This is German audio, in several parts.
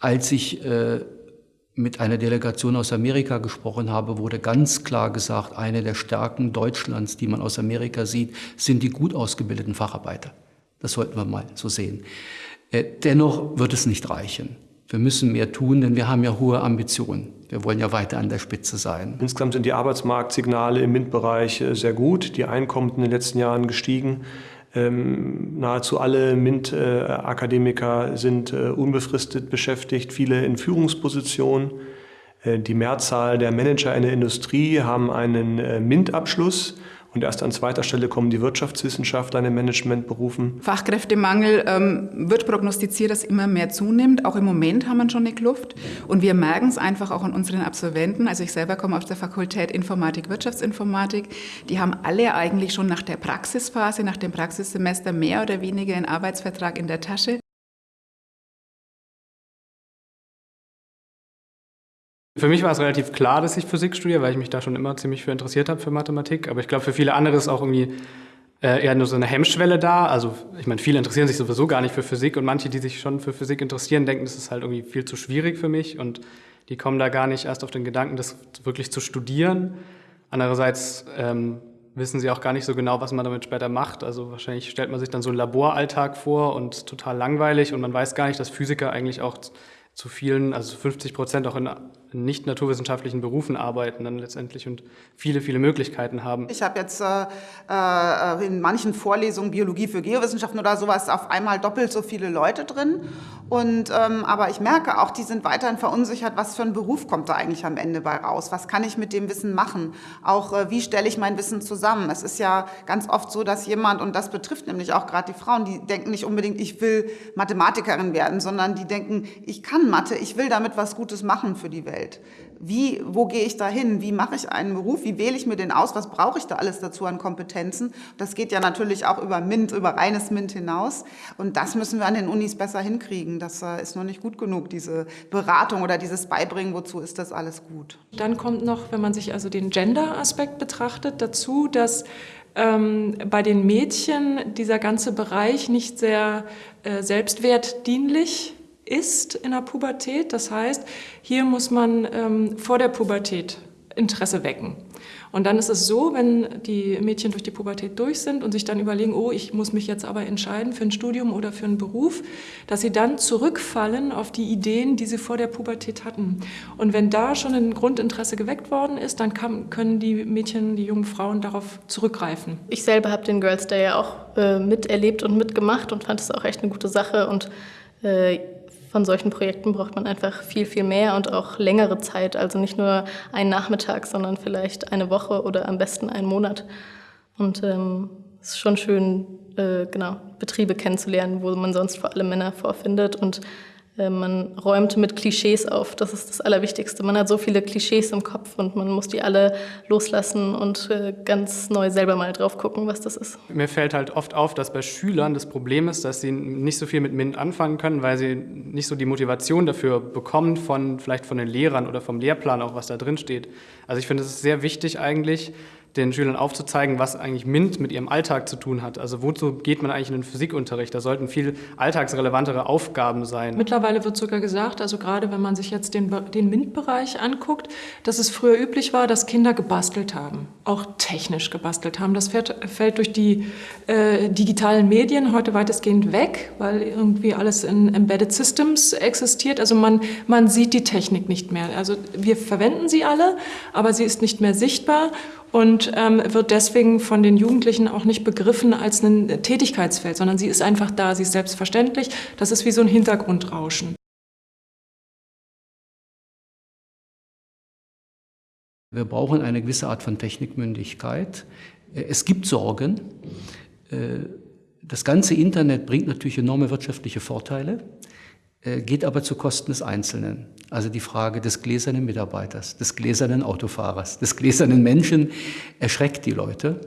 Als ich äh, mit einer Delegation aus Amerika gesprochen habe, wurde ganz klar gesagt, eine der Stärken Deutschlands, die man aus Amerika sieht, sind die gut ausgebildeten Facharbeiter. Das sollten wir mal so sehen. Äh, dennoch wird es nicht reichen. Wir müssen mehr tun, denn wir haben ja hohe Ambitionen. Wir wollen ja weiter an der Spitze sein. Insgesamt sind die Arbeitsmarktsignale im MINT-Bereich äh, sehr gut. Die Einkommen in den letzten Jahren gestiegen. Ähm, nahezu alle MINT-Akademiker sind äh, unbefristet beschäftigt, viele in Führungspositionen. Äh, die Mehrzahl der Manager in der Industrie haben einen äh, MINT-Abschluss. Und erst an zweiter Stelle kommen die Wirtschaftswissenschaftler in den Managementberufen. Fachkräftemangel ähm, wird prognostiziert, dass immer mehr zunimmt. Auch im Moment haben wir schon eine Kluft. Und wir merken es einfach auch an unseren Absolventen. Also ich selber komme aus der Fakultät Informatik, Wirtschaftsinformatik. Die haben alle eigentlich schon nach der Praxisphase, nach dem Praxissemester mehr oder weniger einen Arbeitsvertrag in der Tasche. Für mich war es relativ klar, dass ich Physik studiere, weil ich mich da schon immer ziemlich für interessiert habe für Mathematik. Aber ich glaube, für viele andere ist auch irgendwie äh, eher nur so eine Hemmschwelle da. Also ich meine, viele interessieren sich sowieso gar nicht für Physik und manche, die sich schon für Physik interessieren, denken, das ist halt irgendwie viel zu schwierig für mich und die kommen da gar nicht erst auf den Gedanken, das wirklich zu studieren. Andererseits ähm, wissen sie auch gar nicht so genau, was man damit später macht. Also wahrscheinlich stellt man sich dann so einen Laboralltag vor und total langweilig und man weiß gar nicht, dass Physiker eigentlich auch zu vielen, also 50 Prozent auch in nicht naturwissenschaftlichen Berufen arbeiten dann letztendlich und viele, viele Möglichkeiten haben. Ich habe jetzt äh, äh, in manchen Vorlesungen Biologie für Geowissenschaften oder sowas auf einmal doppelt so viele Leute drin. Und, ähm, aber ich merke auch, die sind weiterhin verunsichert, was für ein Beruf kommt da eigentlich am Ende bei raus? Was kann ich mit dem Wissen machen? Auch äh, wie stelle ich mein Wissen zusammen? Es ist ja ganz oft so, dass jemand, und das betrifft nämlich auch gerade die Frauen, die denken nicht unbedingt, ich will Mathematikerin werden, sondern die denken, ich kann Mathe, ich will damit was Gutes machen für die Welt. Welt. Wie, wo gehe ich da hin? Wie mache ich einen Beruf? Wie wähle ich mir den aus? Was brauche ich da alles dazu an Kompetenzen? Das geht ja natürlich auch über MINT, über reines MINT hinaus. Und das müssen wir an den Unis besser hinkriegen. Das äh, ist noch nicht gut genug, diese Beratung oder dieses Beibringen. Wozu ist das alles gut? Dann kommt noch, wenn man sich also den Gender-Aspekt betrachtet, dazu, dass ähm, bei den Mädchen dieser ganze Bereich nicht sehr äh, selbstwertdienlich ist in der Pubertät. Das heißt, hier muss man ähm, vor der Pubertät Interesse wecken. Und dann ist es so, wenn die Mädchen durch die Pubertät durch sind und sich dann überlegen, oh, ich muss mich jetzt aber entscheiden für ein Studium oder für einen Beruf, dass sie dann zurückfallen auf die Ideen, die sie vor der Pubertät hatten. Und wenn da schon ein Grundinteresse geweckt worden ist, dann kann, können die Mädchen, die jungen Frauen darauf zurückgreifen. Ich selber habe den Girls Day ja auch äh, miterlebt und mitgemacht und fand es auch echt eine gute Sache und äh, von solchen Projekten braucht man einfach viel, viel mehr und auch längere Zeit. Also nicht nur einen Nachmittag, sondern vielleicht eine Woche oder am besten einen Monat. Und ähm, es ist schon schön, äh, genau, Betriebe kennenzulernen, wo man sonst vor allem Männer vorfindet und man räumt mit Klischees auf. Das ist das Allerwichtigste. Man hat so viele Klischees im Kopf und man muss die alle loslassen und äh, ganz neu selber mal drauf gucken, was das ist. Mir fällt halt oft auf, dass bei Schülern das Problem ist, dass sie nicht so viel mit MINT anfangen können, weil sie nicht so die Motivation dafür bekommen von vielleicht von den Lehrern oder vom Lehrplan auch, was da drin steht. Also ich finde, es ist sehr wichtig eigentlich, den Schülern aufzuzeigen, was eigentlich MINT mit ihrem Alltag zu tun hat. Also wozu geht man eigentlich in den Physikunterricht? Da sollten viel alltagsrelevantere Aufgaben sein. Mittlerweile wird sogar gesagt, also gerade wenn man sich jetzt den, den MINT-Bereich anguckt, dass es früher üblich war, dass Kinder gebastelt haben, auch technisch gebastelt haben. Das fällt, fällt durch die äh, digitalen Medien heute weitestgehend weg, weil irgendwie alles in Embedded Systems existiert. Also man, man sieht die Technik nicht mehr. Also wir verwenden sie alle, aber sie ist nicht mehr sichtbar und ähm, wird deswegen von den Jugendlichen auch nicht begriffen als ein Tätigkeitsfeld, sondern sie ist einfach da, sie ist selbstverständlich. Das ist wie so ein Hintergrundrauschen. Wir brauchen eine gewisse Art von Technikmündigkeit. Es gibt Sorgen. Äh, das ganze Internet bringt natürlich enorme wirtschaftliche Vorteile. Äh, geht aber zu Kosten des Einzelnen. Also die Frage des gläsernen Mitarbeiters, des gläsernen Autofahrers, des gläsernen Menschen erschreckt die Leute.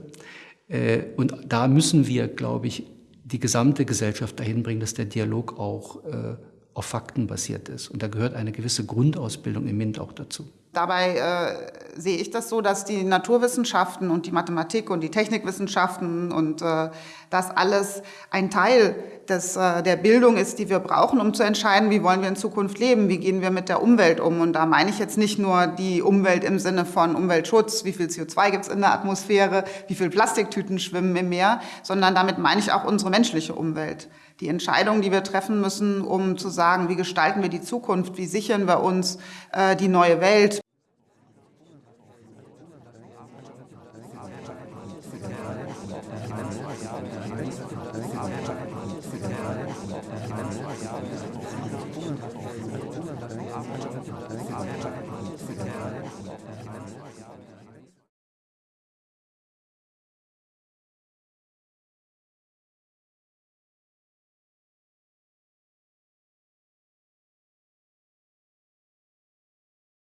Äh, und da müssen wir, glaube ich, die gesamte Gesellschaft dahin bringen, dass der Dialog auch äh, auf Fakten basiert ist. Und da gehört eine gewisse Grundausbildung im MINT auch dazu. Dabei äh, sehe ich das so, dass die Naturwissenschaften und die Mathematik und die Technikwissenschaften und äh, das alles ein Teil des, äh, der Bildung ist, die wir brauchen, um zu entscheiden, wie wollen wir in Zukunft leben, wie gehen wir mit der Umwelt um. Und da meine ich jetzt nicht nur die Umwelt im Sinne von Umweltschutz, wie viel CO2 gibt es in der Atmosphäre, wie viel Plastiktüten schwimmen im Meer, sondern damit meine ich auch unsere menschliche Umwelt die Entscheidungen, die wir treffen müssen, um zu sagen, wie gestalten wir die Zukunft, wie sichern wir uns äh, die neue Welt. Thank.